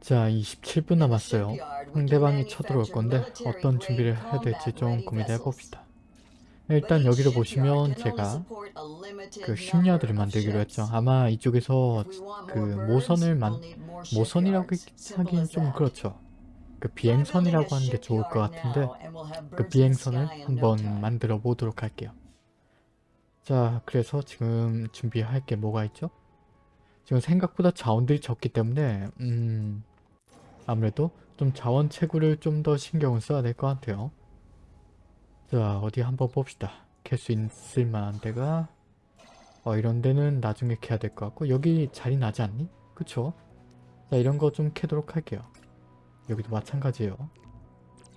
자 27분 남았어요. 상대방이 쳐들어올 건데 어떤 준비를 해야 될지 좀 고민해 봅시다. 일단 여기를 보시면 제가 그 심야들을 만들기로 했죠. 아마 이쪽에서 그 모선을 만 모선이라고 하긴 좀 그렇죠. 그 비행선이라고 하는 게 좋을 것 같은데 그 비행선을 한번 만들어 보도록 할게요. 자 그래서 지금 준비할 게 뭐가 있죠? 지금 생각보다 자원들이 적기 때문에 음 아무래도 좀 자원 채굴을 좀 더 신경을 써야 될 것 같아요. 자 어디 한번 봅시다. 캘 수 있을 만한 데가 어, 이런 데는 나중에 캐야 될 것 같고 여기 자리 나지 않니? 그쵸? 자 이런 거 좀 캐도록 할게요. 여기도 마찬가지예요.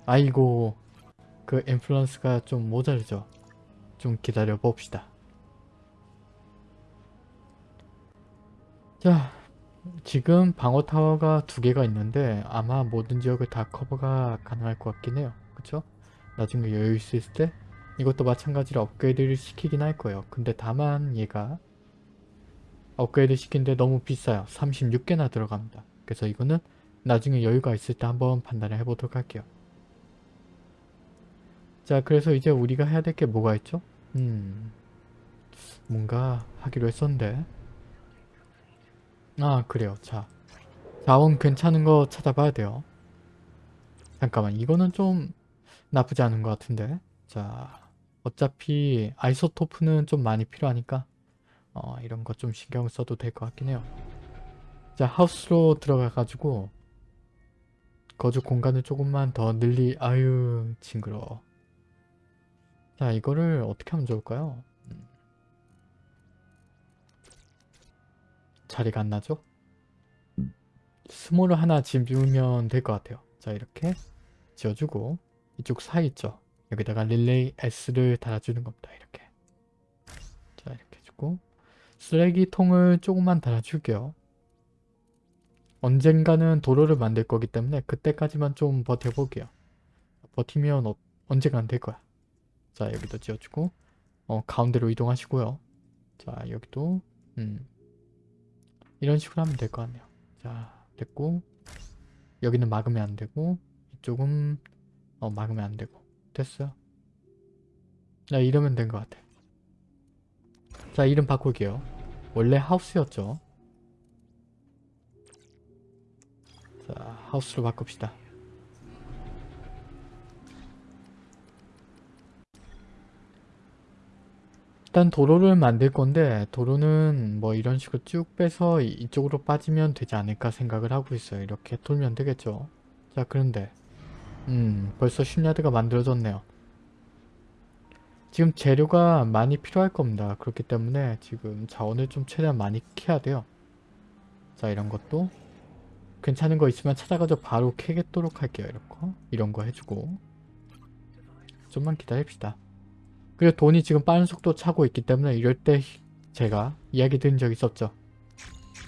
아이고 그 인플루언스가 좀 모자르죠. 좀 기다려 봅시다. 자 지금 방어 타워가 두 개가 있는데 아마 모든 지역을 다 커버가 가능할 것 같긴 해요. 그쵸? 나중에 여유 있을 때 이것도 마찬가지로 업그레이드를 시키긴 할 거예요. 근데 다만 얘가 업그레이드 시킨데 너무 비싸요. 36개나 들어갑니다. 그래서 이거는 나중에 여유가 있을 때 한번 판단을 해보도록 할게요. 자 그래서 이제 우리가 해야 될 게 뭐가 있죠? 음 뭔가 하기로 했었는데 아 그래요. 자 자원 괜찮은 거 찾아봐야 돼요. 잠깐만 이거는 좀 나쁘지 않은 것 같은데. 자 어차피 아이소토프는 좀 많이 필요하니까 어, 이런 거 좀 신경 써도 될 것 같긴 해요. 자 하우스로 들어가 가지고 거주 공간을 조금만 더 늘리 아유 징그러워. 자 이거를 어떻게 하면 좋을까요 자리가 안 나죠 스몰을 하나 지으면 될 것 같아요 자 이렇게 지어주고 이쪽 사이 있죠 여기다가 릴레이 S를 달아주는 겁니다 이렇게 자 이렇게 해주고 쓰레기통을 조금만 달아줄게요 언젠가는 도로를 만들 거기 때문에 그때까지만 좀 버텨볼게요. 버티면 어, 언젠간 될 거야. 자 여기도 지어주고 어, 가운데로 이동하시고요. 자 여기도 음, 이런 식으로 하면 될 것 같네요. 자 됐고 여기는 막으면 안 되고 이쪽은 어, 막으면 안 되고 됐어요. 자 이러면 된 것 같아. 자 이름 바꿀게요. 원래 하우스였죠. 자, 하우스로 바꿉시다. 일단 도로를 만들 건데 도로는 뭐 이런 식으로 쭉 빼서 이쪽으로 빠지면 되지 않을까 생각을 하고 있어요. 이렇게 돌면 되겠죠. 자 그런데 음 벌써 슈냐드가 만들어졌네요. 지금 재료가 많이 필요할 겁니다. 그렇기 때문에 지금 자원을 좀 최대한 많이 캐야 돼요. 자 이런 것도 괜찮은 거 있으면 찾아가서 바로 캐겠도록 할게요. 이렇게 이런 거 해주고 좀만 기다립시다. 그리고 돈이 지금 빠른 속도 차고 있기 때문에 이럴 때 제가 이야기 드린 적 있었죠.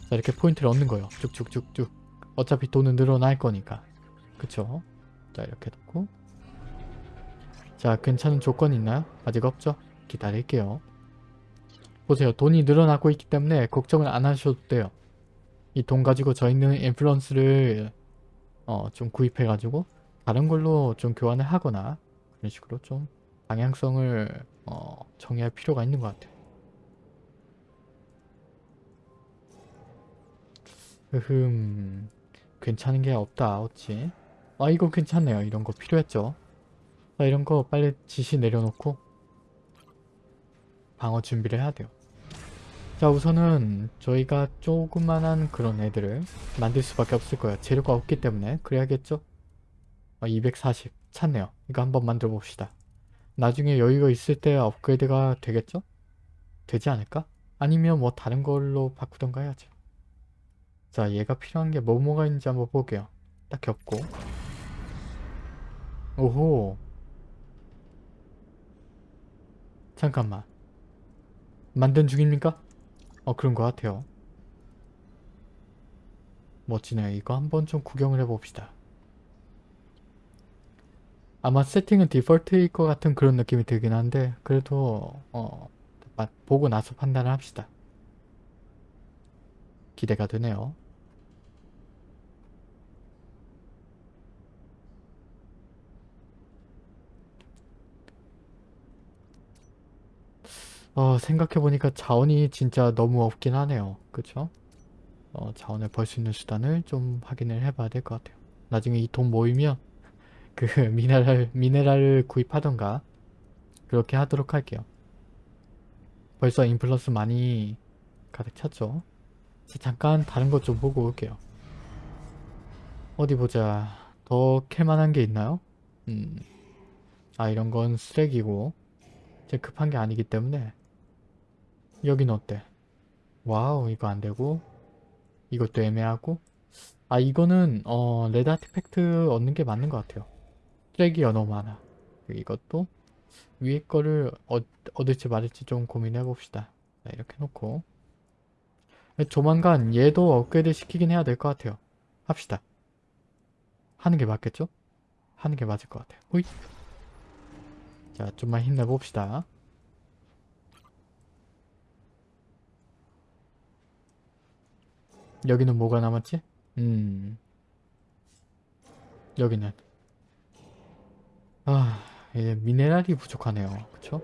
자 이렇게 포인트를 얻는 거예요. 쭉쭉쭉쭉 어차피 돈은 늘어날 거니까 그쵸? 자 이렇게 놓고 자 괜찮은 조건 있나요? 아직 없죠? 기다릴게요. 보세요. 돈이 늘어나고 있기 때문에 걱정을 안 하셔도 돼요. 이 돈 가지고 저희는 인플루언스를 어, 좀 구입해가지고 다른 걸로 좀 교환을 하거나 그런 식으로 좀 방향성을 어, 정해야 필요가 있는 것 같아요. 흠 괜찮은 게 없다 어찌 아 이거 괜찮네요 이런 거 필요했죠 자 이런 거 빨리 지시 내려놓고 방어 준비를 해야 돼요 자 우선은 저희가 조그만한 그런 애들을 만들 수밖에 없을 거예요. 재료가 없기 때문에 그래야겠죠? 아, 240 찾네요. 이거 한번 만들어 봅시다. 나중에 여유가 있을 때 업그레이드가 되겠죠? 되지 않을까? 아니면 뭐 다른 걸로 바꾸던가 해야죠. 자 얘가 필요한 게 뭐뭐가 있는지 한번 볼게요. 딱히 없고 오호 잠깐만 만든 중입니까? 어 그런 것 같아요. 멋지네요. 이거 한번 좀 구경을 해봅시다. 아마 세팅은 디폴트일 것 같은 그런 느낌이 들긴 한데 그래도 어 보고 나서 판단을 합시다. 기대가 되네요. 어, 생각해보니까 자원이 진짜 너무 없긴 하네요. 그쵸? 어, 자원을 벌 수 있는 수단을 좀 확인을 해봐야 될 것 같아요. 나중에 이 돈 모이면 그 미네랄, 미네랄을 구입하던가 그렇게 하도록 할게요. 벌써 influence 많이 가득 찼죠? 자, 잠깐 다른 것 좀 보고 올게요. 어디 보자. 더 캘만한 게 있나요? 음. 아 이런 건 쓰레기고 제 급한 게 아니기 때문에 여긴 어때? wow 이거 안 되고 이것도 애매하고 아 이거는 어 red artifact 얻는 게 맞는 것 같아요. 쓰레기가 너무 많아. 이것도 위에 거를 얻, 얻을지 말을지 좀 고민해 봅시다. 자, 이렇게 놓고 조만간 얘도 업그레이드 시키긴 해야 될 것 같아요. 합시다. 하는 게 맞겠죠? 하는 게 맞을 것 같아요. 호잇. 자, 좀만 힘내봅시다. 여기는 뭐가 남았지? 음. 여기는. 아, 이제 미네랄이 부족하네요. 그쵸?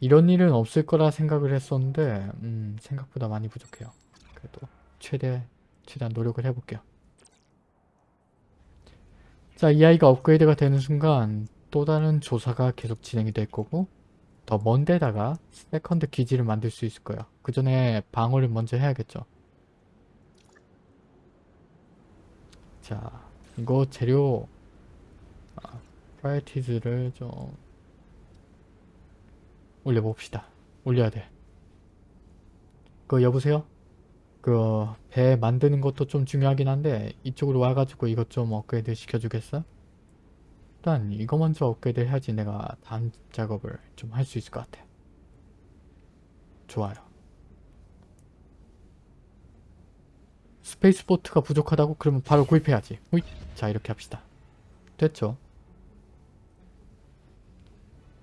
이런 일은 없을 거라 생각을 했었는데, 음, 생각보다 많이 부족해요. 그래도 최대, 최대한 노력을 해볼게요. 자, 이 아이가 업그레이드가 되는 순간 또 다른 조사가 계속 진행이 될 거고 더 먼 데다가 second 기지를 만들 수 있을 거예요. 그 전에 방어를 먼저 해야겠죠. 자, 이거 재료 아, 프라이티즈를 좀 올려봅시다. 올려야 돼. 그 여보세요? 그 배 만드는 것도 좀 중요하긴 한데 이쪽으로 와가지고 이것 좀 업그레이드 시켜주겠어? 일단 이거 먼저 업그레이드 해야지 내가 다음 작업을 좀 할 수 있을 것 같아. 좋아요. space port가 부족하다고? 그러면 바로 구입해야지. 자 이렇게 합시다. 됐죠?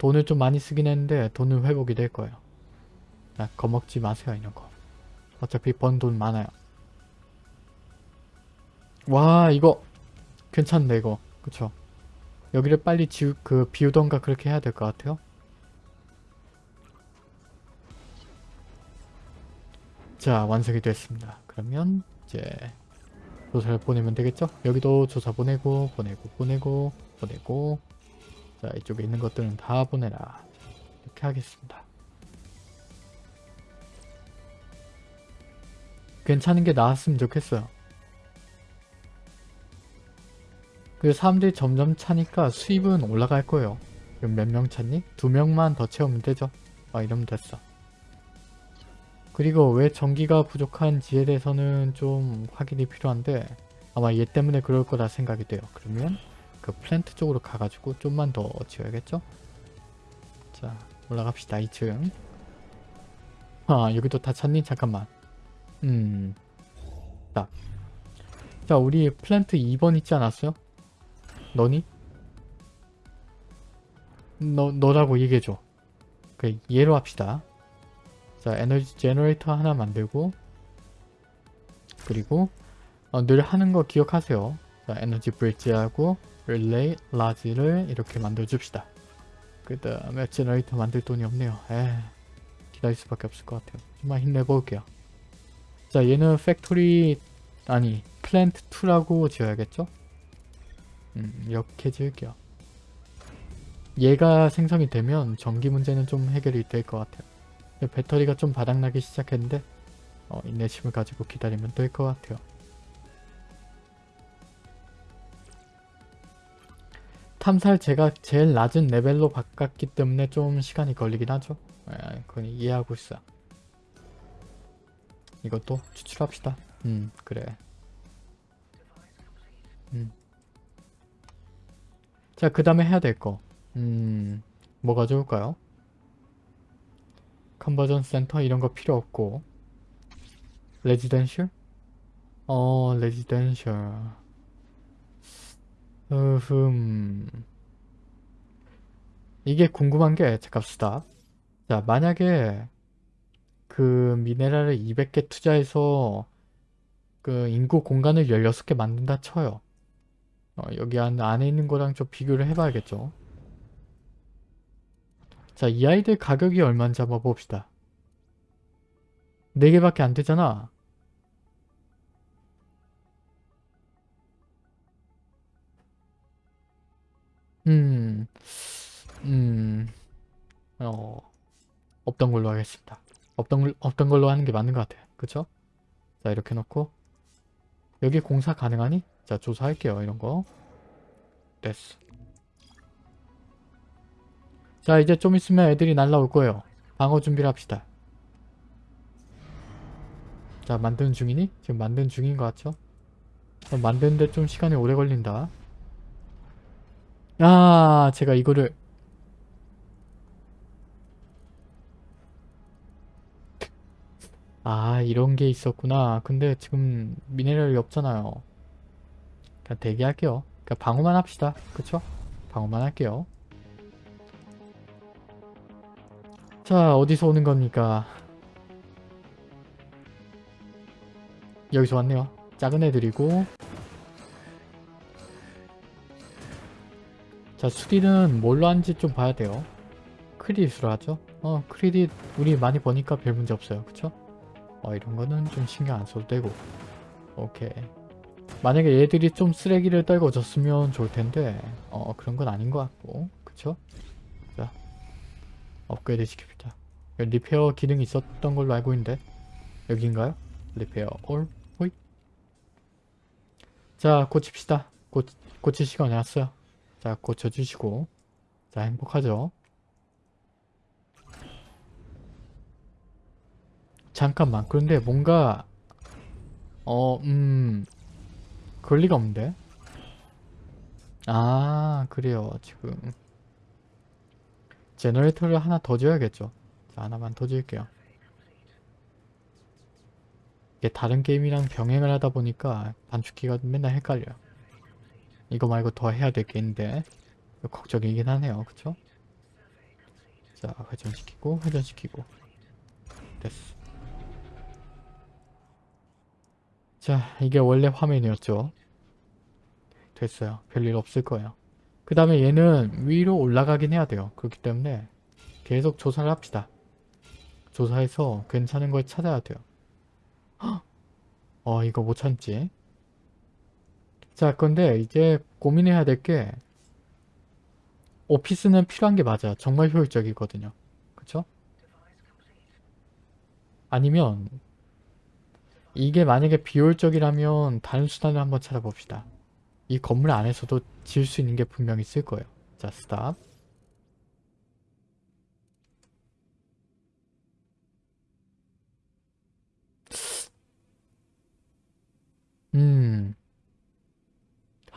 돈을 좀 많이 쓰긴 했는데 돈은 회복이 될 거예요. 자, 겁먹지 마세요 이런 거. 어차피 번 돈 많아요. 와 이거 괜찮네 이거 그쵸 여기를 빨리 지우 그 비우던가 그렇게 해야 될 것 같아요 자 완성이 됐습니다 그러면 이제 조사를 보내면 되겠죠 여기도 조사 보내고 보내고 보내고 보내고 자 이쪽에 있는 것들은 다 보내라 이렇게 하겠습니다 괜찮은 게 나왔으면 좋겠어요 그 사람들이 점점 차니까 수입은 올라갈 거예요. 그럼 몇명 찾니? 두 명만 더 채우면 되죠. 아 이러면 됐어. 그리고 왜 전기가 부족한지에 대해서는 좀 확인이 필요한데 아마 얘 때문에 그럴 거라 생각이 돼요. 그러면 그 플랜트 쪽으로 가가지고 좀만 더 지어야겠죠? 자 올라갑시다 2층 아 여기도 다 찾니? 잠깐만 음 딱. 자 우리 플랜트 2번 있지 않았어요? 너니? 너, 너라고 얘기해줘. 그 얘로 합시다. 자, 에너지 generator 하나 만들고 그리고 어, 늘 하는 거 기억하세요. 자, 에너지 bridge하고 릴레이 large를 이렇게 만들어 줍시다. 그 다음에 generator 만들 돈이 없네요. 에 기다릴 수밖에 없을 것 같아요. 좀만 힘내볼게요. 자, 얘는 factory 아니 플랜트 2라고 지어야겠죠? 음, 이렇게 지을게요. 얘가 생성이 되면 전기 문제는 좀 해결이 될 것 같아요. 배터리가 좀 바닥나기 시작했는데 어, 인내심을 가지고 기다리면 될 것 같아요. 탐사를 제가 제일 낮은 레벨로 바꿨기 때문에 좀 시간이 걸리긴 하죠. 에, 그건 이해하고 있어. 이것도 추출합시다. 음 그래. 음. 자, 그 다음에 해야 될 거. 음, 뭐가 좋을까요? conversion 센터 이런 거 필요 없고 residential? 어, residential. 으흠. 이게 궁금한 게, stop. 자, 만약에 그 미네랄을 200개 투자해서 그 인구 공간을 16개 만든다 쳐요. 어, 여기 안, 안에 있는 거랑 좀 비교를 해봐야겠죠. 자, 이 아이들 가격이 얼마인지 한번 봅시다. 4개밖에 안 되잖아. 음, 음, 어, 없던 걸로 하겠습니다. 없던, 걸- 없던 걸로 하는 게 맞는 것 같아요. 그쵸? 자, 이렇게 놓고, 여기 공사 가능하니? 자, 조사할게요. 이런 거. 됐어. 자, 이제 좀 있으면 애들이 날라올 거예요. 방어 준비를 합시다. 자, 만드는 중이니? 지금 만드는 중인 것 같죠? 어, 만드는데 좀 시간이 오래 걸린다. 아, 제가 이거를 아, 이런 게 있었구나. 근데 지금 미네랄이 없잖아요. 그냥 대기할게요. 그냥 방어만 합시다. 그쵸? 방어만 할게요. 자, 어디서 오는 겁니까? 여기서 왔네요. 작은 애들이고 자, 수리는 뭘로 하는지 좀 봐야 돼요. 크리딧으로 하죠. 어, 크리딧 우리 많이 버니까 별 문제 없어요. 그쵸? 어, 이런 거는 좀 신경 안 써도 되고 오케이. 만약에 얘들이 좀 쓰레기를 떨궈줬으면 좋을 텐데 어, 그런 건 아닌 것 같고 그쵸? 자, 업그레이드 시킵니다. 리페어 기능이 있었던 걸로 알고 있는데 여기인가요? 리페어 올 호잇 자 고칩시다 고, 고칠 시간이 왔어요 자 고쳐주시고. 자 행복하죠? 잠깐만. 그런데 뭔가 어음 그럴 리가 없는데? 아 그래요. 지금. generator를 하나 더 줘야겠죠. 자 하나만 더 줄게요. 이게 다른 게임이랑 병행을 하다 보니까 단축키가 맨날 헷갈려요. 이거 말고 더 해야 될 게 있는데 걱정이긴 하네요. 그쵸? 자 회전시키고 회전시키고 됐어. 자 이게 원래 화면이었죠. 됐어요. 별일 없을 거예요. 그 다음에 얘는 위로 올라가긴 해야 돼요. 그렇기 때문에 계속 조사를 합시다. 조사해서 괜찮은 걸 찾아야 돼요. 어 이거 못 참지 자 근데 이제 고민해야 될 게 오피스는 필요한 게 맞아 정말 효율적이거든요. 그쵸? 아니면 이게 만약에 비효율적이라면 다른 수단을 한번 찾아봅시다. 이 건물 안에서도 지을 수 있는 게 분명히 있을 거예요. 자 스탑 음,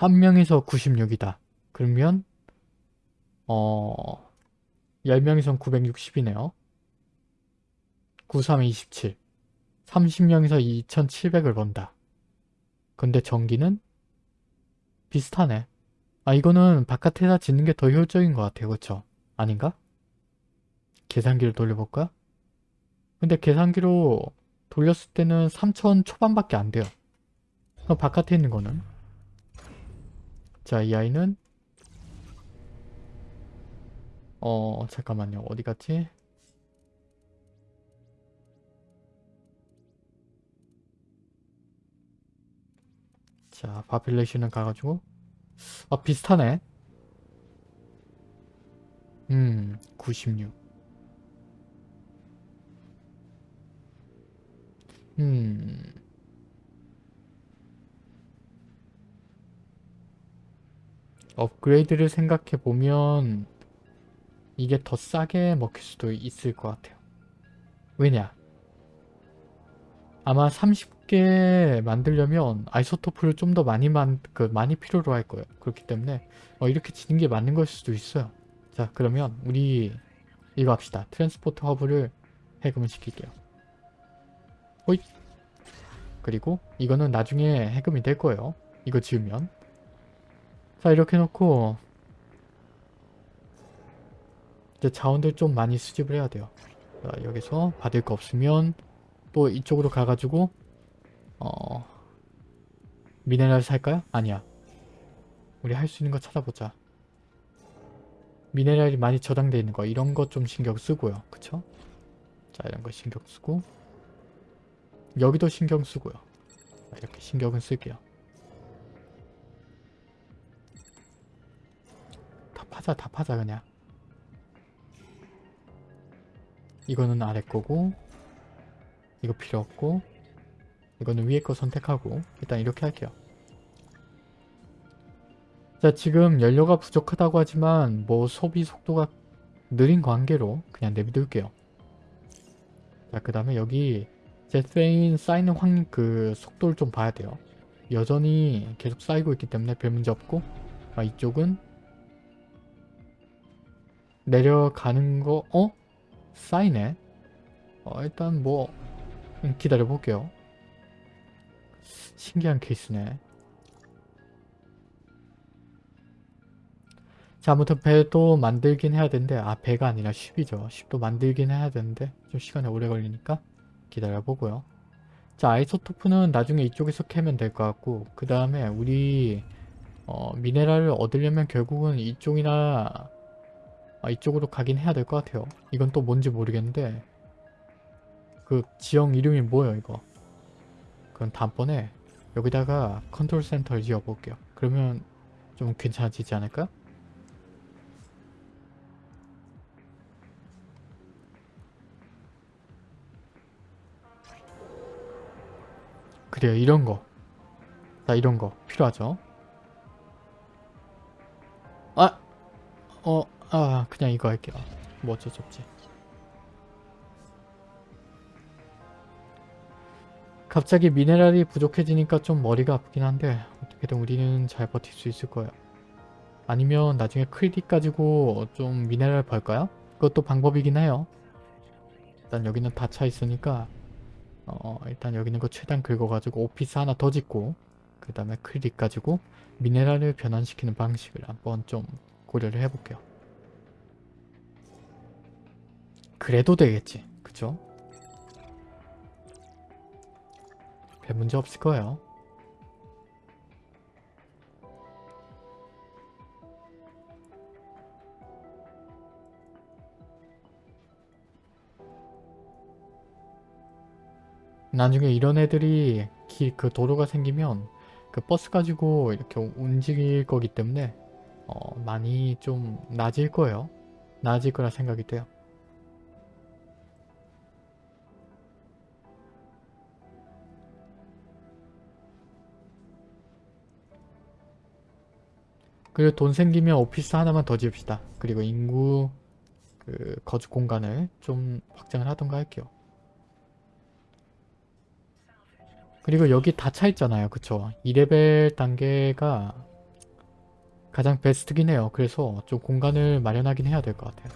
한 명에서 96이다. 그러면 어 10명에선 960이네요. 93에 27. 30명에서 2700을 번다. 근데 전기는 비슷하네. 아 이거는 바깥에다 짓는 게 더 효율적인 것 같아요. 그쵸? 아닌가? 계산기를 돌려볼까? 근데 계산기로 돌렸을 때는 3000 초반밖에 안 돼요. 바깥에 있는 거는 자 이 아이는? 어 잠깐만요. 어디 갔지? 자 바필레이션은 가가지고. 아 비슷하네. 음 96. 음 업그레이드를 생각해보면 이게 더 싸게 먹힐 수도 있을 것 같아요. 왜냐? 아마 30개 만들려면 isotope를 좀 더 많이 만, 그 많이 필요로 할 거예요. 그렇기 때문에 어, 이렇게 지는 게 맞는 걸 수도 있어요. 자 그러면 우리 이거 합시다. transport hub를 해금을 시킬게요. 호잇! 그리고 이거는 나중에 해금이 될 거예요. 이거 지으면 자 이렇게 놓고 이제 자원들 좀 많이 수집을 해야 돼요. 자, 여기서 받을 거 없으면 또 이쪽으로 가가지고 어 미네랄 살까요? 아니야. 우리 할 수 있는 거 찾아보자. 미네랄이 많이 저장되어 있는 거 이런 거 좀 신경 쓰고요. 그쵸? 자 이런 거 신경 쓰고 여기도 신경 쓰고요. 자, 이렇게 신경을 쓸게요. 파자 다 파자 그냥. 이거는 아래 거고 이거 필요 없고 이거는 위에 거 선택하고 일단 이렇게 할게요. 자 지금 연료가 부족하다고 하지만 뭐 소비 속도가 느린 관계로 그냥 내비둘게요. 자그 다음에 여기 제트레인 쌓이는 확 그 속도를 좀 봐야 돼요. 여전히 계속 쌓이고 있기 때문에 별 문제 없고 아, 이쪽은 내려가는 거 어? 쌓이네? 어 일단 뭐 음, 기다려 볼게요. 신기한 케이스네. 자 아무튼 배도 만들긴 해야 되는데 아 배가 아니라 쉽이죠. 쉽도 만들긴 해야 되는데 좀 시간이 오래 걸리니까 기다려보고요. 자 isotope는 나중에 이쪽에서 캐면 될 것 같고 그 다음에 우리 어, 미네랄을 얻으려면 결국은 이쪽이나 아, 이쪽으로 가긴 해야 될 것 같아요. 이건 또 뭔지 모르겠는데 그 지형 이름이 뭐예요 이거 그럼 다음번에 여기다가 control center를 지어볼게요. 그러면 좀 괜찮아지지 않을까? 그래요 이런 거. 자 이런 거 필요하죠. 아! 어, 아 그냥 이거 할게요. 뭐 어쩔 수 없지. 갑자기 미네랄이 부족해지니까 좀 머리가 아프긴 한데 어떻게든 우리는 잘 버틸 수 있을 거예요. 아니면 나중에 크리딧 가지고 좀 미네랄 벌까요? 그것도 방법이긴 해요. 일단 여기는 다 차 있으니까 어 일단 여기 있는 거 최대한 긁어가지고 오피스 하나 더 짓고 그 다음에 크리딧 가지고 미네랄을 변환시키는 방식을 한번 좀 고려를 해볼게요. 그래도 되겠지. 그쵸? 별 문제 없을 거예요. 나중에 이런 애들이 길 그 도로가 생기면 그 버스 가지고 이렇게 움직일 거기 때문에 어, 많이 좀 나아질 거예요. 나아질 거라 생각이 돼요. 그리고 돈 생기면 오피스 하나만 더 지읍시다. 그리고 인구 그 거주 공간을 좀 확장을 하던가 할게요. 그리고 여기 다 차 있잖아요. 그쵸? 2레벨 단계가 가장 베스트긴 해요. 그래서 좀 공간을 마련하긴 해야 될 것 같아요.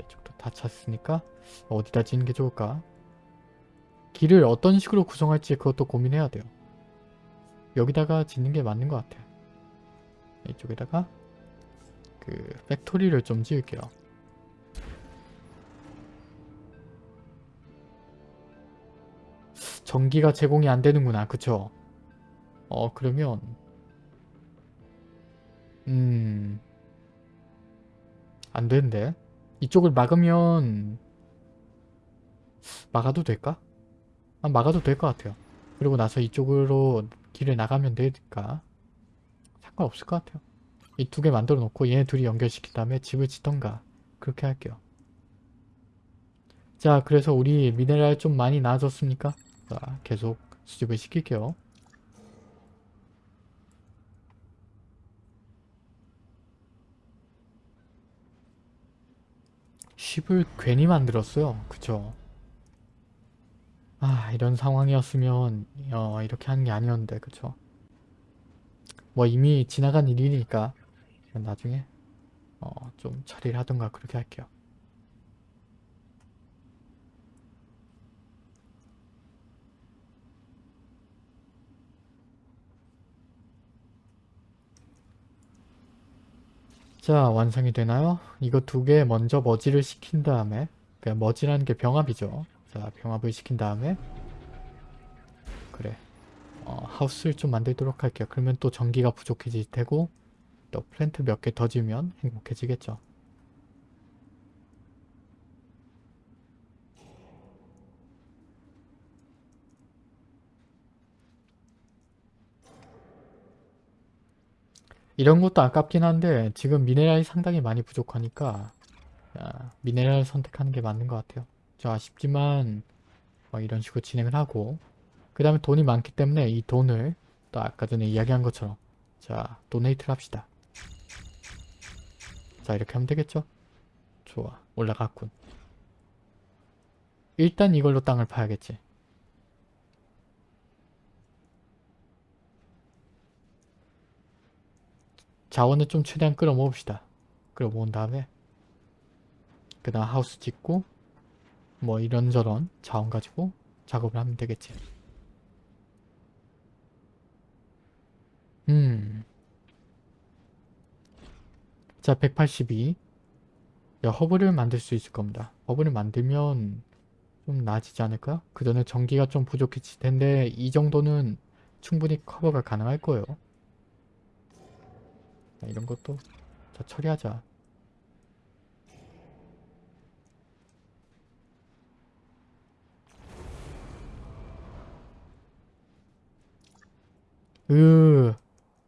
이쪽도 다 찼으니까 어디다 지는 게 좋을까? 길을 어떤 식으로 구성할지 그것도 고민해야 돼요. 여기다가 짓는 게 맞는 것 같아요. 이쪽에다가 그 팩토리를 좀 지을게요. 전기가 제공이 안 되는구나. 그쵸? 어 그러면 음... 안 되는데? 이쪽을 막으면 막아도 될까? 아, 막아도 될 것 같아요. 그리고 나서 이쪽으로 길을 나가면 되니까 상관없을 것 같아요. 이 두 개 만들어 놓고 얘네 둘이 연결시킨 다음에 집을 짓던가 그렇게 할게요. 자 그래서 우리 미네랄 좀 많이 나아졌습니까? 자 계속 수집을 시킬게요. 쉽을 괜히 만들었어요. 그쵸? 아 이런 상황이었으면 어, 이렇게 하는 게 아니었는데 그쵸? 뭐 이미 지나간 일이니까 나중에 어, 좀 처리를 하던가 그렇게 할게요. 자 완성이 되나요? 이거 두 개 먼저 머지를 시킨 다음에 그 머지라는 게 병합이죠. 자 병합을 시킨 다음에 그래 어, 하우스를 좀 만들도록 할게요. 그러면 또 전기가 부족해질 테고 또 플랜트 몇 개 더 지면 행복해지겠죠. 이런 것도 아깝긴 한데 지금 미네랄이 상당히 많이 부족하니까 아, 미네랄 선택하는 게 맞는 것 같아요. 저 아쉽지만 뭐 이런 식으로 진행을 하고 그 다음에 돈이 많기 때문에 이 돈을 또 아까 전에 이야기한 것처럼 자 도네이트를 합시다. 자 이렇게 하면 되겠죠? 좋아 올라갔군. 일단 이걸로 땅을 파야겠지. 자원을 좀 최대한 끌어모읍시다. 끌어모은 다음에 그 다음 하우스 짓고 뭐 이런저런 자원 가지고 작업을 하면 되겠지. 음. 자, 182. 야, 허브를 만들 수 있을 겁니다. 허브를 만들면 좀 나아지지 않을까? 그 전에 전기가 좀 부족했을 텐데 이 정도는 충분히 커버가 가능할 거예요. 자, 이런 것도 자, 처리하자. 으,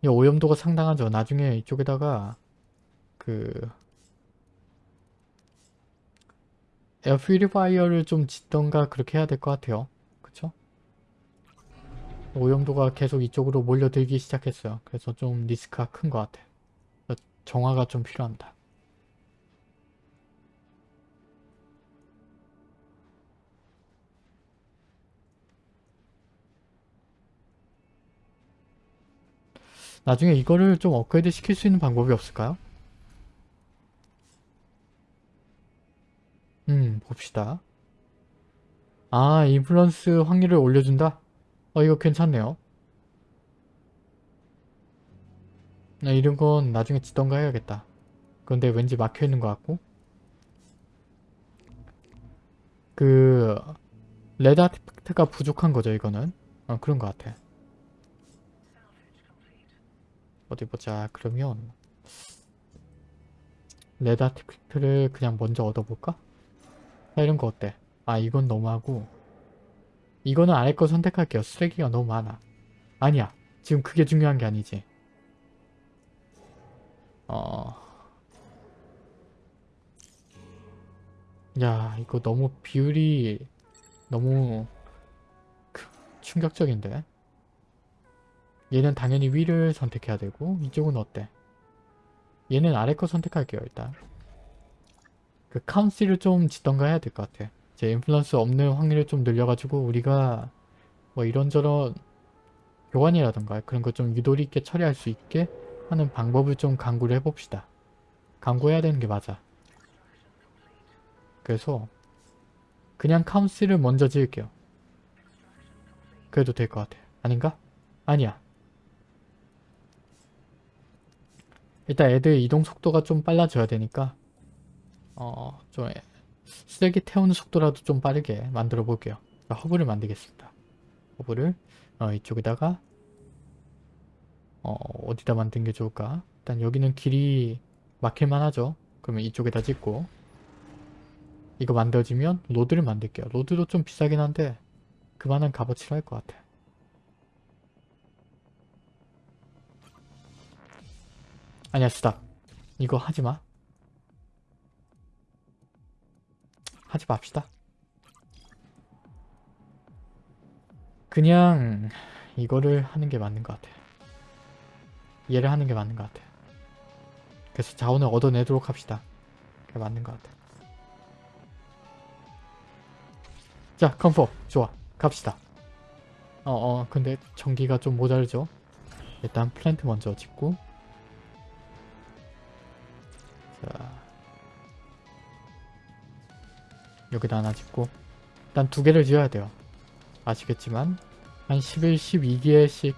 이 오염도가 상당하죠. 나중에 이쪽에다가 그 air purifier를 좀 짓던가 그렇게 해야 될 것 같아요. 그쵸? 오염도가 계속 이쪽으로 몰려들기 시작했어요. 그래서 좀 리스크가 큰 것 같아. 정화가 좀 필요합니다. 나중에 이거를 좀 업그레이드 시킬 수 있는 방법이 없을까요? 음, 봅시다. 아, 인플루언스 확률을 올려준다? 어, 이거 괜찮네요. 나 이런 건 나중에 지던가 해야겠다. 그런데 왠지 막혀있는 것 같고. 그... 레드 아티팩트가 부족한 거죠, 이거는. 어, 그런 것 같아. 어디 보자. 그러면 레드 아티팩트를 그냥 먼저 얻어볼까? 자, 이런 거 어때? 아, 이건 너무하고 이거는 아래 거 선택할게요. 쓰레기가 너무 많아. 아니야. 지금 그게 중요한 게 아니지. 어... 야, 이거 너무 비율이 너무 그, 충격적인데? 얘는 당연히 위를 선택해야 되고 이쪽은 어때? 얘는 아래 거 선택할게요 일단. 그 카운시를 좀 짓던가 해야 될 것 같아. 제 인플루언스 없는 확률을 좀 늘려가지고 우리가 뭐 이런저런 교환이라던가 그런 거 좀 유도리 있게 처리할 수 있게 하는 방법을 좀 강구를 해봅시다. 강구해야 되는 게 맞아. 그래서 그냥 카운시를 먼저 지을게요. 그래도 될 것 같아. 아닌가? 아니야 일단 애들 이동 속도가 좀 빨라져야 되니까 어, 좀 쓰레기 태우는 속도라도 좀 빠르게 만들어 볼게요. 허브를 만들겠습니다. 허브를 어, 이쪽에다가 어, 어디다 만든 게 좋을까? 일단 여기는 길이 막힐만 하죠. 그러면 이쪽에다 짓고 이거 만들어지면 road를 만들게요. road도 좀 비싸긴 한데 그만한 값어치를 할것 같아. 아니야 스탑 이거 하지마. 하지 맙시다. 그냥 이거를 하는 게 맞는 것 같아. 얘를 하는 게 맞는 것 같아. 그래서 자원을 얻어내도록 합시다. 그게 맞는 것 같아. 자 컴포. 좋아. 갑시다. 어어 어, 근데 전기가 좀 모자르죠? 일단 플랜트 먼저 짓고 여기다 하나 짓고 일단 두 개를 지어야 돼요 아시겠지만 한 11, 12개씩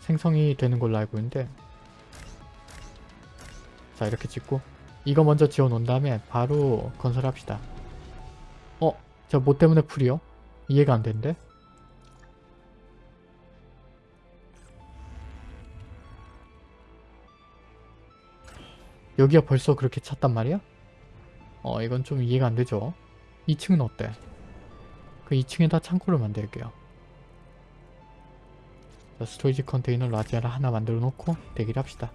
생성이 되는 걸로 알고 있는데 자 이렇게 짓고 이거 먼저 지어 놓은 다음에 바로 건설합시다 어? 저 뭐 때문에 full이요? 이해가 안 되는데? 여기가 벌써 그렇게 찼단 말이야? 어 이건 좀 이해가 안 되죠 2층은 어때? 그 2층에다 창고를 만들게요. 자, storage container large를 하나 만들어 놓고 대기를 합시다.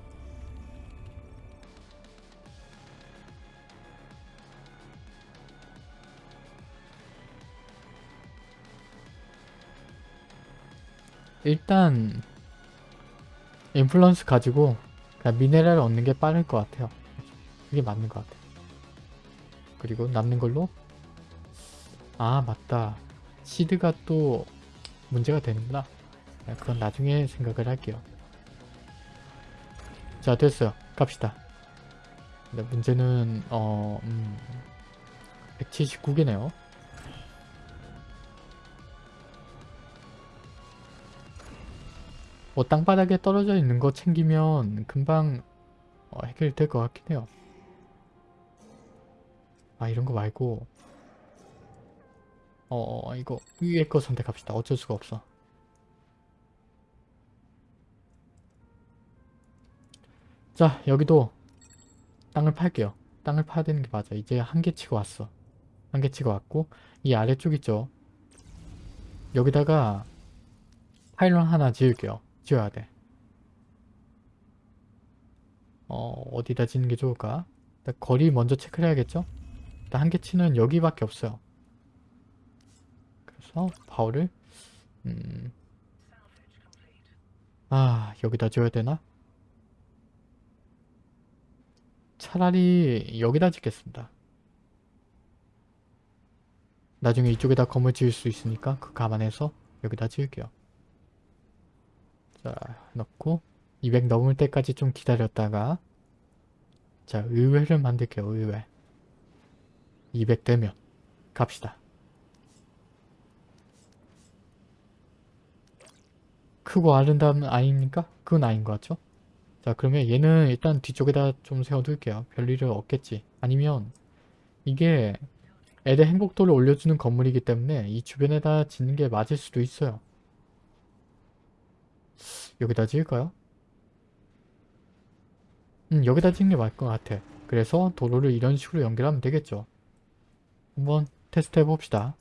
일단 인플루언스 가지고 그냥 미네랄 얻는 게 빠를 것 같아요. 그게 맞는 것 같아요. 그리고 남는 걸로 아 맞다. 시드가 또 문제가 되는구나. 네, 그건 나중에 생각을 할게요. 자 됐어요. 갑시다. 근데 문제는 어... 음... 179개네요. 뭐 땅바닥에 떨어져 있는 거 챙기면 금방 어, 해결될 것 같긴 해요. 아 이런 거 말고 어 이거 위에 거 선택합시다. 어쩔 수가 없어. 자 여기도 땅을 팔게요. 땅을 파야 되는 게 맞아. 이제 한 개 치고 왔어. 한 개 치고 왔고 이 아래쪽 있죠? 여기다가 파일런 하나 지을게요. 지어야 돼. 어, 어디다 짓는 게 좋을까? 거리 먼저 체크를 해야겠죠? 일단 한 개 치는 여기밖에 없어요. 그래서 바울을 음... 아 여기다 줘야 되나? 차라리 여기다 짓겠습니다. 나중에 이쪽에다 건물 지을 수 있으니까 그 감안해서 여기다 지을게요. 자 넣고 200 넘을 때까지 좀 기다렸다가 자 의외를 만들게요 의외 200 되면 갑시다 크고 아름다운 아이입니까? 그건 아닌 것 같죠? 자 그러면 얘는 일단 뒤쪽에다 좀 세워둘게요 별일은 없겠지 아니면 이게 애들 행복도를 올려주는 건물이기 때문에 이 주변에다 짓는 게 맞을 수도 있어요 여기다 지을까요? 음, 여기다 찍는 게 맞을 것 같아. 그래서 도로를 이런 식으로 연결하면 되겠죠. 한번 테스트 해봅시다.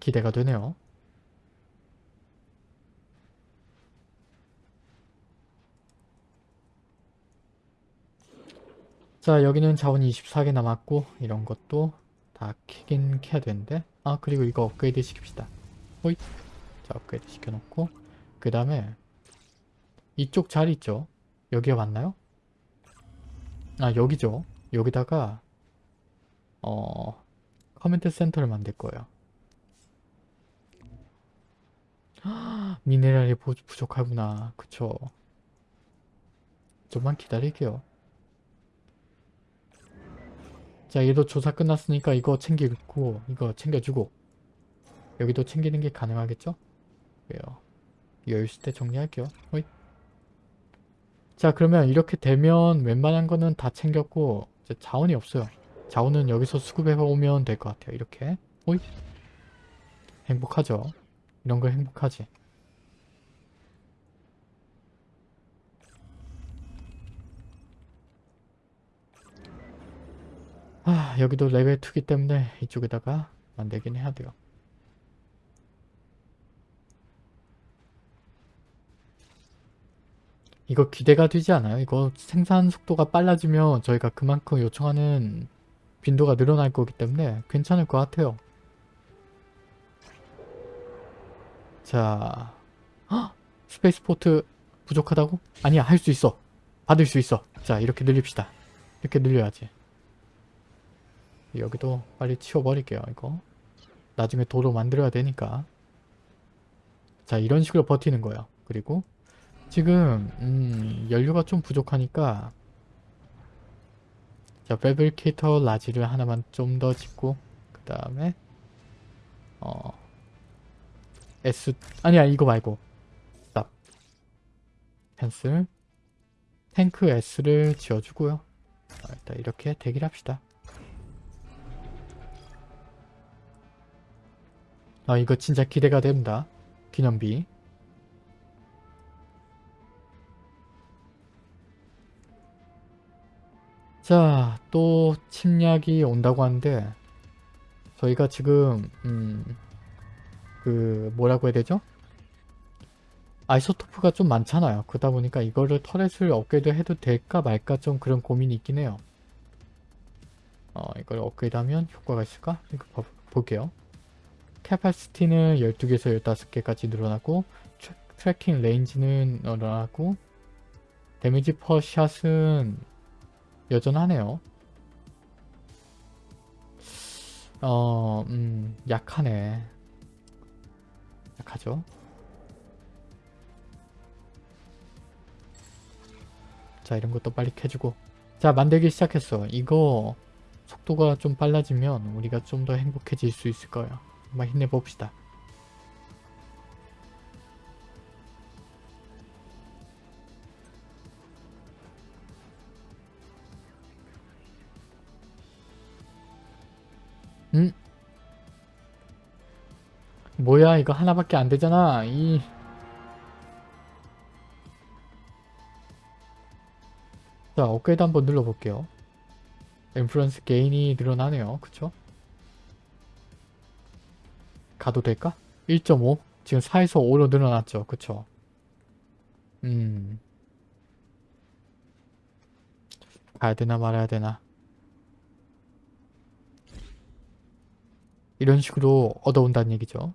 기대가 되네요. 자 여기는 자원 24개 남았고 이런 것도 다 키긴 켜야 되는데 아 그리고 이거 업그레이드 시킵시다. 호잇 자 업그레이드 시켜놓고 그 다음에 이쪽 자리 있죠? 여기가 맞나요? 아 여기죠. 여기다가 어 command center를 만들 거예요. 미네랄이 부, 부족하구나. 그쵸. 좀만 기다릴게요. 자 얘도 조사 끝났으니까 이거 챙기고 이거 챙겨주고 여기도 챙기는 게 가능하겠죠? 왜요? 있을 때 정리할게요. 호잇. 자 그러면 이렇게 되면 웬만한 거는 다 챙겼고 자원이 없어요. 자원은 여기서 수급해 오면 될 것 같아요. 이렇게 호잇. 행복하죠. 이런 거 행복하지. 아 여기도 레벨 2기 때문에 이쪽에다가 만들긴 해야 돼요. 이거 기대가 되지 않아요? 이거 생산 속도가 빨라지면 저희가 그만큼 요청하는 빈도가 늘어날 거기 때문에 괜찮을 것 같아요. 자, 헉! spaceport 부족하다고? 아니야, 할 수 있어. 받을 수 있어. 자, 이렇게 늘립시다. 이렇게 늘려야지. 여기도 빨리 치워버릴게요, 이거. 나중에 도로 만들어야 되니까. 자, 이런 식으로 버티는 거예요. 그리고 지금 음, 연료가 좀 부족하니까 자 패브리케이터 라지를 하나만 좀 더 짓고 그 다음에 어 S 아니야 이거 말고. 스탑 펜슬 탱크 S를 지어주고요. 자, 일단 이렇게 대기를 합시다. 아 이거 진짜 기대가 됩니다. 기념비. 자, 또 침략이 온다고 하는데 저희가 지금 음, 그 뭐라고 해야 되죠? isotope가 좀 많잖아요. 그러다 보니까 이거를 turret을 업그레이드 해도 될까 말까 좀 그런 고민이 있긴 해요. 어, 이걸 업그레이드 하면 효과가 있을까? 이거 봐, 볼게요. capacity는 12개에서 15개까지 늘어나고 트래- tracking range는 늘어나고 damage per shot은 여전하네요. 어, 음, 약하네. 약하죠? 자, 이런 것도 빨리 캐주고. 자, 만들기 시작했어. 이거 속도가 좀 빨라지면 우리가 좀 더 행복해질 수 있을 거예요. 한번 힘내봅시다. 뭐야 이거 하나밖에 안 되잖아 이 자, 업그레이드 한번 눌러볼게요. 인플루언스 게인이 늘어나네요. 그쵸? 가도 될까? 1.5? 지금 4에서 5로 늘어났죠. 그쵸? 음. 가야 되나 말아야 되나. 이런 식으로 얻어온다는 얘기죠.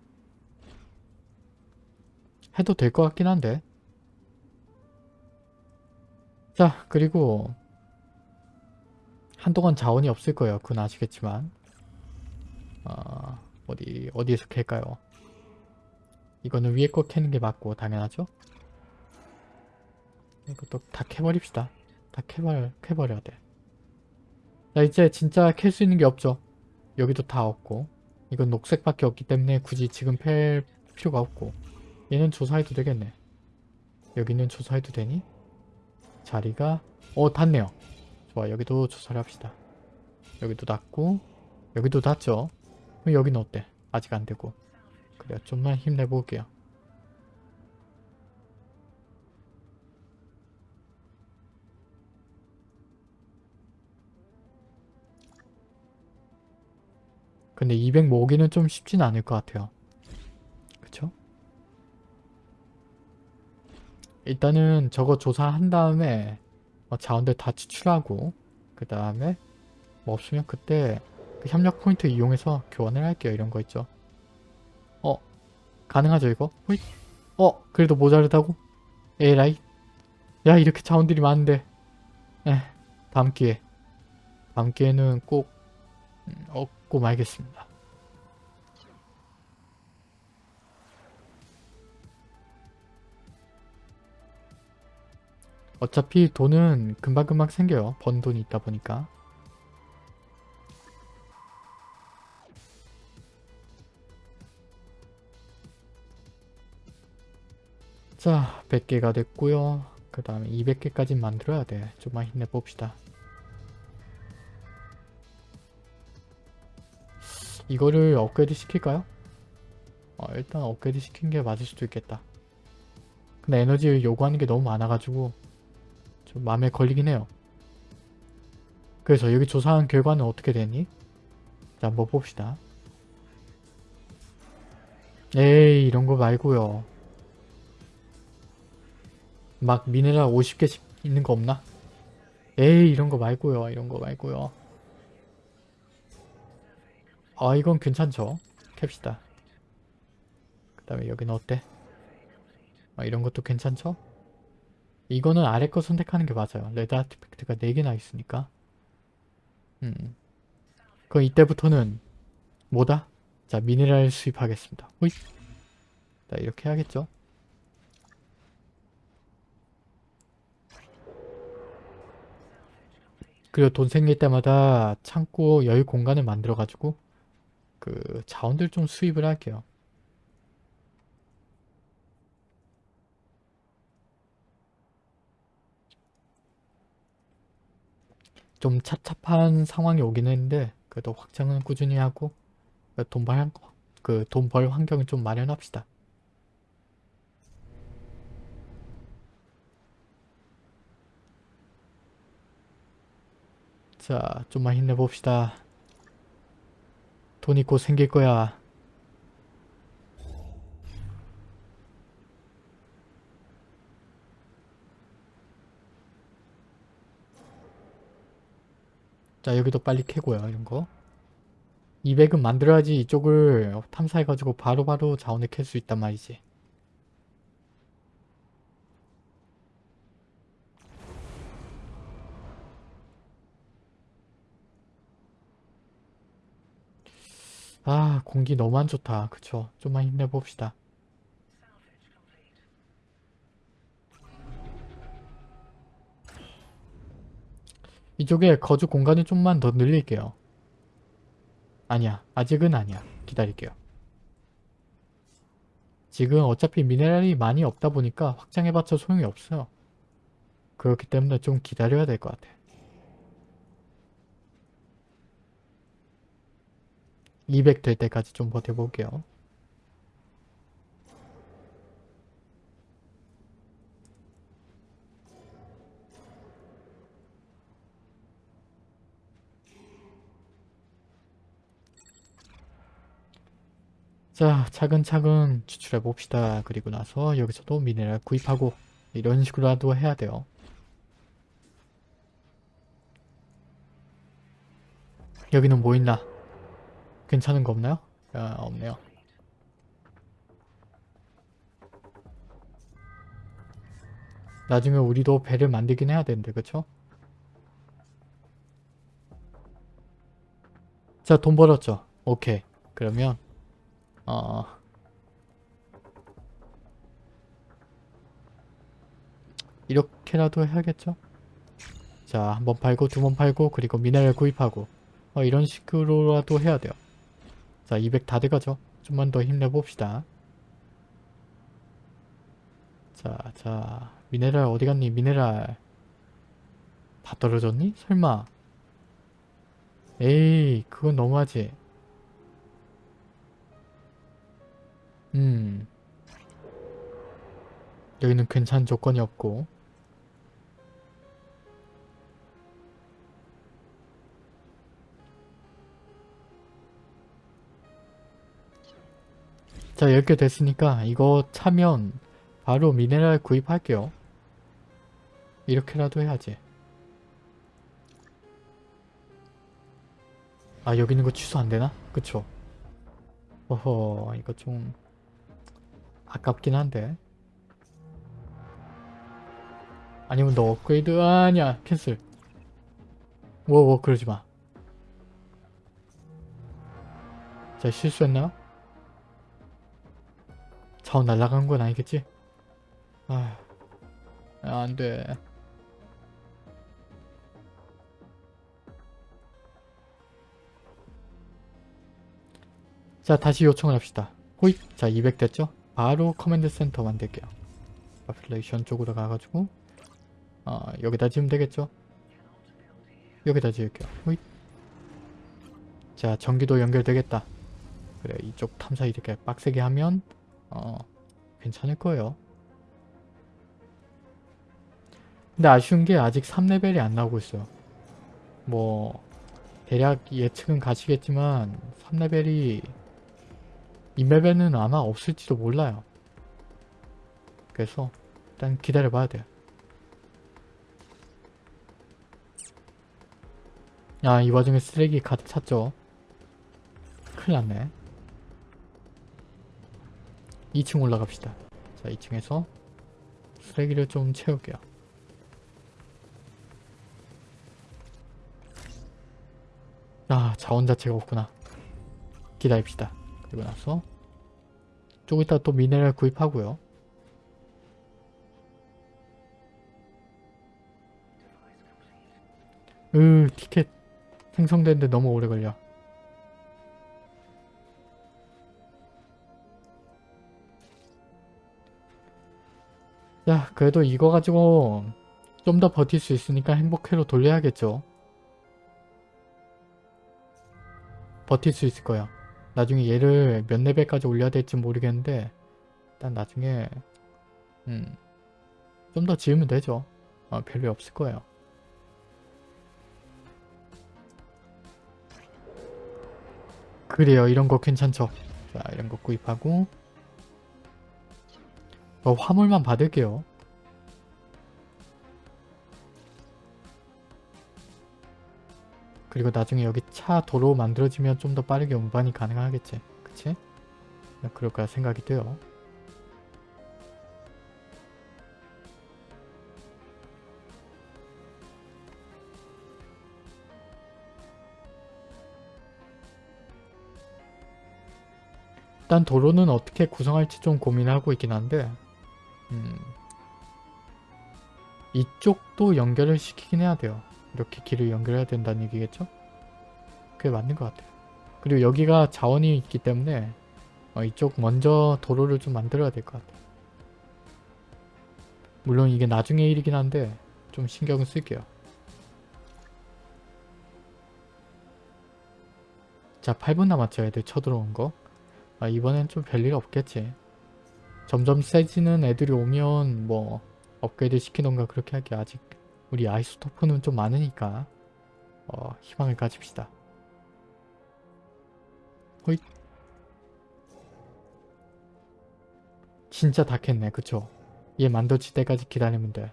해도 될 것 같긴 한데. 자, 그리고 한동안 자원이 없을 거예요. 그건 아시겠지만. 어, 어디, 어디에서 캘까요? 이거는 위에 거 캐는 게 맞고, 당연하죠? 이것도 다 캐버립시다. 다 캐버, 캐버려야 돼. 자, 이제 진짜 캘 수 있는 게 없죠. 여기도 다 없고. 이건 녹색밖에 없기 때문에 굳이 지금 팰 필요가 없고. 얘는 조사해도 되겠네. 여기는 조사해도 되니? 자리가 어 닿네요. 좋아 여기도 조사를 합시다. 여기도 닿고 여기도 닿죠. 그럼 여기는 어때? 아직 안 되고 그래요 좀만 힘내볼게요. 근데 200 모으기는 좀 쉽진 않을 것 같아요. 그쵸? 일단은 저거 조사한 다음에 어, 자원들 다 지출하고 그 다음에 뭐 없으면 그때 그 협력 포인트 이용해서 교환을 할게요 이런 거 있죠 어 가능하죠 이거? 호잇. 어 그래도 모자르다고? 에라이 야 이렇게 자원들이 많은데 에 다음 기회 다음 기회는 꼭 음, 얻고 말겠습니다 어차피 돈은 금방금방 생겨요. 번 돈이 있다 보니까. 자, 100개가 됐고요. 그 다음에 200개까지 만들어야 돼. 좀만 힘내봅시다. 이거를 업그레이드 시킬까요? 어, 일단 업그레이드 시킨 게 맞을 수도 있겠다. 근데 에너지 요구하는 게 너무 많아가지고 좀 마음에 걸리긴 해요. 그래서 여기 조사한 결과는 어떻게 되니? 자 한번 봅시다. 에이 이런 거 말고요. 막 미네랄 50개씩 있는 거 없나? 에이 이런 거 말고요. 이런 거 말고요. 아 이건 괜찮죠? 캡시다. 그 다음에 여기는 어때? 아, 이런 것도 괜찮죠? 이거는 아래 거 선택하는 게 맞아요. 레드 아티팩트가 4개나 있으니까. 음. 그럼 이때부터는 뭐다? 자, 미네랄 수입하겠습니다. 호잇. 자, 이렇게 해야겠죠? 그리고 돈 생길 때마다 창고 여유 공간을 만들어가지고 그 자원들 좀 수입을 할게요. 좀 찹찹한 상황이 오긴 했는데 그래도 확장은 꾸준히 하고 돈벌 그 돈 벌 환경을 좀 마련합시다. 자, 좀만 힘내봅시다. 돈이 곧 생길 거야. 자 여기도 빨리 캐고요 이런 거 200은 만들어야지 이쪽을 탐사해가지고 바로바로 자원을 캘 수 있단 말이지. 아 공기 너무 안 좋다. 그쵸? 좀만 힘내봅시다. 이쪽에 거주 공간을 좀만 더 늘릴게요. 아니야. 아직은 아니야. 기다릴게요. 지금 어차피 미네랄이 많이 없다 보니까 확장해봤자 소용이 없어요. 그렇기 때문에 좀 기다려야 될 것 같아. 200 될 때까지 좀 버텨볼게요. 자 차근차근 추출해 봅시다. 그리고 나서 여기서도 미네랄 구입하고 이런 식으로라도 해야 돼요. 여기는 뭐 있나? 괜찮은 거 없나요? 아, 없네요. 나중에 우리도 배를 만들긴 해야 되는데 그쵸? 자 돈 벌었죠? 오케이 그러면 어 이렇게라도 해야겠죠? 자 한 번 팔고 두 번 팔고 그리고 미네랄 구입하고 어, 이런 식으로라도 해야 돼요. 자, 200 다 돼가죠? 좀만 더 힘내봅시다. 자, 자, 미네랄 어디 갔니? 미네랄 다 떨어졌니? 설마 에이, 그건 너무하지. 음, 여기는 괜찮은 조건이 없고 자 10개 됐으니까 이거 차면 바로 미네랄 구입할게요. 이렇게라도 해야지. 아 여기 있는 거 취소 안되나? 그쵸? 어허 이거 좀 아깝긴 한데 아니면 너 업그레이드 아니야 캔슬 뭐뭐 그러지마 자 실수했나요? 자원 날라간 건 아니겠지? 아, 안 돼. 자, 다시 요청을 합시다. 호잇! 자, 200 됐죠? 바로 command center 만들게요. 아플레이션 쪽으로 가가지고 어, 여기다 지으면 되겠죠? 여기다 지을게요. 호잇! 자, 전기도 연결되겠다. 그래, 이쪽 탐사 이렇게 빡세게 하면 어, 괜찮을 거예요. 근데 아쉬운 게 아직 3레벨이 안 나오고 있어요. 뭐 대략 예측은 가시겠지만 3레벨이 이 맵에는 아마 없을지도 몰라요. 그래서 일단 기다려봐야 돼요. 아, 이 와중에 쓰레기 가득 찼죠. 큰일 났네. 2층 올라갑시다. 자 2층에서 쓰레기를 좀 채울게요. 아 자원 자체가 없구나. 기다립시다. 그리고 나서 조금 이따 또 미네랄 구입하고요. 으 티켓 생성되는데 너무 오래 걸려. 야 그래도 이거 가지고 좀 더 버틸 수 있으니까 행복회로 돌려야겠죠. 버틸 수 있을 거야. 나중에 얘를 몇 레벨까지 올려야 될지 모르겠는데 일단 나중에 음, 좀 더 지으면 되죠. 어, 별로 없을 거예요. 그래요. 이런 거 괜찮죠. 자 이런 거 구입하고 어, 화물만 받을게요. 그리고 나중에 여기 차 도로 만들어지면 좀 더 빠르게 운반이 가능하겠지. 그치? 그럴까 생각이 돼요. 일단 도로는 어떻게 구성할지 좀 고민하고 있긴 한데 음, 이쪽도 연결을 시키긴 해야 돼요. 이렇게 길을 연결해야 된다는 얘기겠죠? 그게 맞는 것 같아요. 그리고 여기가 자원이 있기 때문에 어, 이쪽 먼저 도로를 좀 만들어야 될 것 같아요. 물론 이게 나중에 일이긴 한데 좀 신경을 쓸게요. 자 8분 남았죠 애들 쳐들어온 거. 아, 이번엔 좀 별일 없겠지. 점점 세지는 애들이 오면 뭐 업그레이드 시키던가 그렇게 할게 아직 우리 아이소토프는 좀 많으니까 어, 희망을 가집시다. 호잇 진짜 다 캤네 그쵸? 얘 만들어질 때까지 기다리면 돼.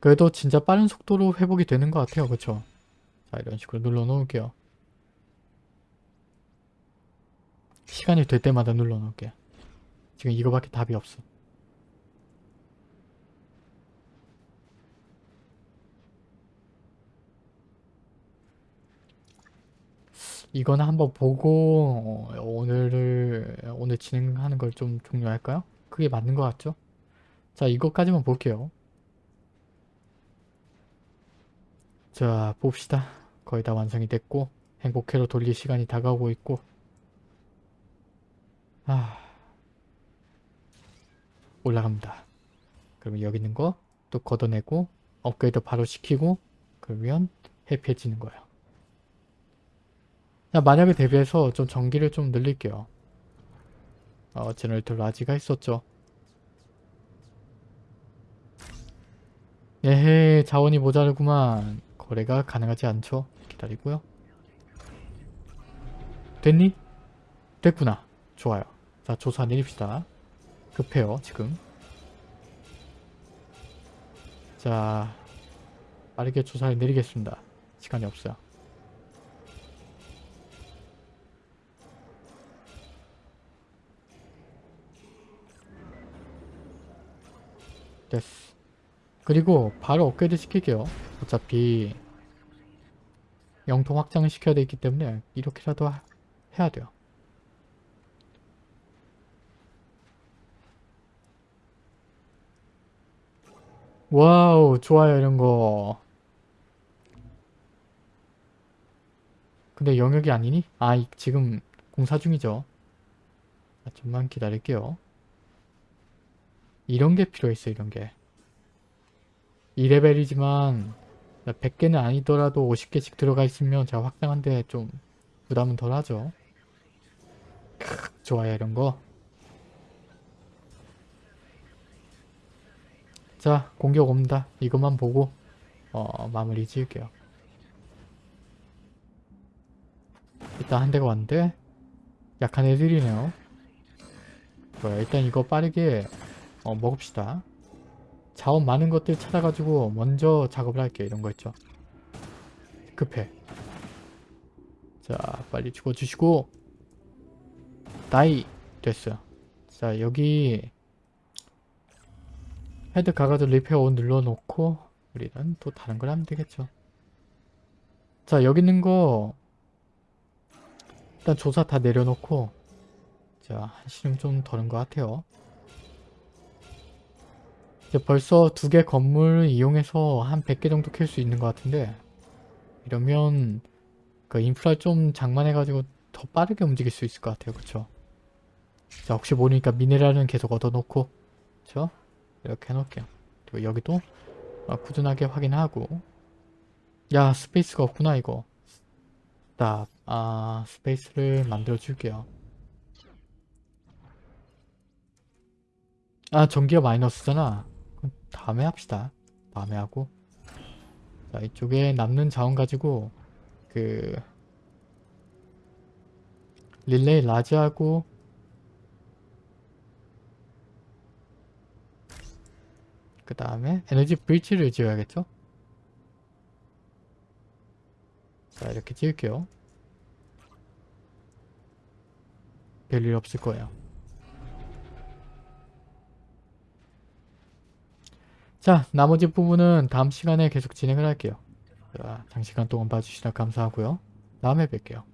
그래도 진짜 빠른 속도로 회복이 되는 것 같아요. 그쵸? 자 이런 식으로 눌러 놓을게요. 시간이 될 때마다 눌러 놓을게. 지금 이거밖에 답이 없어. 이거는 한번 보고 어, 오늘을 오늘 진행하는 걸 좀 종료할까요? 그게 맞는 것 같죠? 자 이것까지만 볼게요. 자 봅시다. 거의 다 완성이 됐고 행복회로 돌릴 시간이 다가오고 있고 아 올라갑니다. 그러면 여기 있는 거 또 걷어내고 업그레이드 바로 시키고 그러면 해피해지는 거예요. 자 만약에 대비해서 좀 전기를 좀 늘릴게요. 어 generator large가 있었죠. 에헤 자원이 모자르구만. 거래가 가능하지 않죠. 기다리고요. 됐니? 됐구나. 좋아요. 자 조사 내립시다. 급해요 지금. 자 빠르게 조사를 내리겠습니다. 시간이 없어요. 됐어. 그리고 바로 업그레이드 시킬게요. 어차피 영토 확장을 시켜야 되기 때문에 이렇게라도 하- 해야 돼요. 와우 좋아요 이런 거 근데 영역이 아니니? 아 이- 지금 공사 중이죠 자, 좀만 기다릴게요 이런 게 필요했어 이런 게 2레벨이지만 100개는 아니더라도 50개씩 들어가 있으면 제가 확장한데 좀 부담은 덜 하죠. 크, 좋아요 이런 거. 자 공격 옵니다. 이것만 보고 어, 마무리 지을게요. 일단 한 대가 왔는데 약한 애들이네요. 좋아요. 일단 이거 빠르게 어, 먹읍시다 자원 많은 것들 찾아가지고 먼저 작업을 할게요. 이런 거 있죠? 급해. 자 빨리 죽어주시고. nice 됐어요. 자 여기 headquarter repair on 눌러놓고 우리는 또 다른 걸 하면 되겠죠. 자 여기 있는 거 일단 조사 다 내려놓고. 자 한시름 좀 더는 것 같아요. 이제 벌써 두 개 건물 이용해서 한 100개 정도 캘 수 있는 것 같은데 이러면 그 인프라 좀 장만해가지고 더 빠르게 움직일 수 있을 것 같아요. 그쵸? 자 혹시 모르니까 미네랄은 계속 얻어놓고 그쵸? 이렇게 해놓을게요. 그리고 여기도 어, 꾸준하게 확인하고 야 space가 없구나 이거 딱 아, space를 만들어 줄게요. 아 전기가 마이너스잖아. 다음에 합시다. 다음에 하고 자 이쪽에 남는 자원 가지고 그 relay large하고 그 다음에 에너지 브릿지를 지어야겠죠? 자 이렇게 지을게요. 별일 없을 거예요. 자 나머지 부분은 다음 시간에 계속 진행을 할게요. 자, 장시간 동안 봐주시다 감사하고요. 다음에 뵐게요.